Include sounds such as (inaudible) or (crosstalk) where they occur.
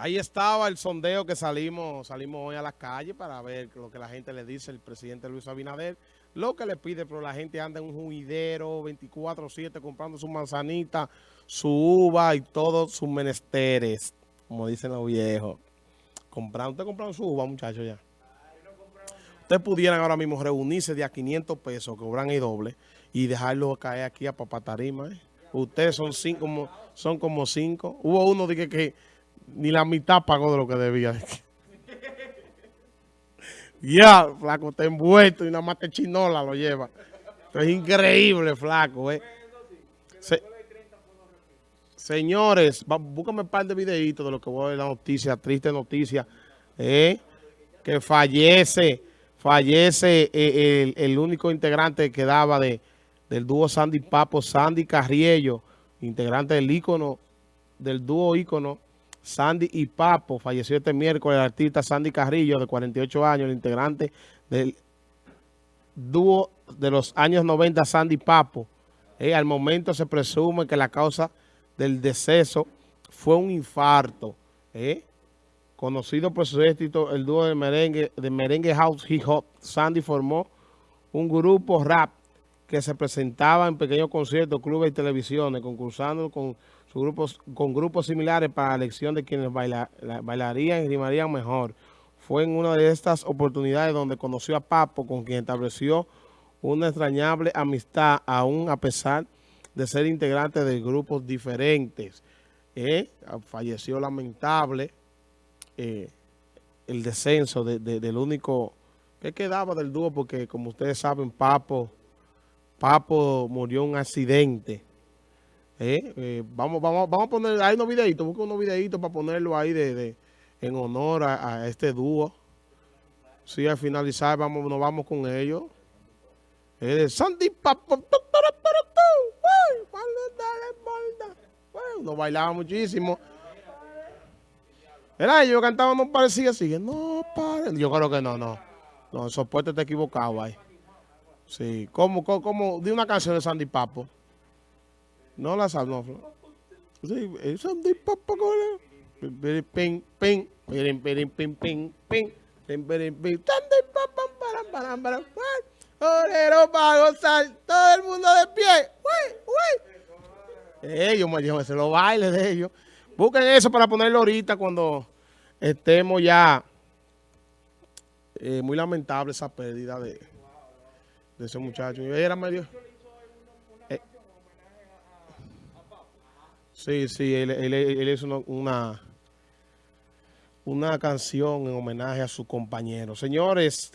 Ahí estaba el sondeo que salimos salimos hoy a la calle para ver lo que la gente le dice el presidente Luis Abinader. Lo que le pide, pero la gente anda en un juidero 24-7 comprando su manzanita, su uva y todos sus menesteres, como dicen los viejos. Comprando, ¿Usted comprando su uva, muchachos, ya? Ustedes pudieran ahora mismo reunirse de a 500 pesos, cobran el doble, y dejarlo caer aquí a Papatarima. ¿eh? Ustedes son cinco, son como cinco. Hubo uno de que ni la mitad pagó de lo que debía. (laughs) ya, flaco, está envuelto y nada más te chinola lo lleva. es increíble, flaco, eh. señores, búscame un par de videitos de lo que voy a ver la noticia, triste noticia, eh, que fallece, fallece eh, el, el, único integrante que daba de, del dúo Sandy Papo, Sandy Carriello, integrante del ícono, del dúo ícono Sandy y Papo. Falleció este miércoles el artista Sandy Carrillo, de 48 años, el integrante del dúo de los años 90, Sandy Papo. Eh, al momento se presume que la causa del deceso fue un infarto. Eh. Conocido por su éxito, el dúo de merengue, de merengue house hip hop, Sandy formó un grupo rap que se presentaba en pequeños conciertos, clubes y televisiones, concursando con, sus grupos, con grupos similares para la elección de quienes bailarían y rimarían mejor. Fue en una de estas oportunidades donde conoció a Papo, con quien estableció una extrañable amistad, aún a pesar de ser integrante de grupos diferentes. Eh, falleció lamentable eh, el descenso del único que quedaba del dúo, porque como ustedes saben, Papo Papo murió en un accidente. Eh, eh, vamos, vamos, vamos a poner, hay unos videitos, busca unos videitos para ponerlo ahí de, en honor a, este dúo. Sí, al finalizar vamos, nos vamos con ellos. Es de Sandy Papo. Nos bailaba muchísimo. Era ellos cantaban, no parecía así. No, padre. Yo creo que no, no. No, el soporte está equivocado ahí. Sí, ¿cómo, cómo, de una canción de Sandy Papo? No la sabes, no. Sí, Sandy Papo, ping, ping, ping, ping, ping, ping, ping, ping, Sandy Papo, para, para, para, Orero para gozar, todo el mundo de pie, uy, uy. Ellos, me se lo baile de ellos. Busquen eso para ponerlo ahorita cuando estemos ya. Eh, muy lamentable esa pérdida de de ese muchacho. Y era medio... Eh, sí, sí, él, él, hizo una, una canción en homenaje a su compañero. Señores...